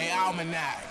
Hey, Almanac.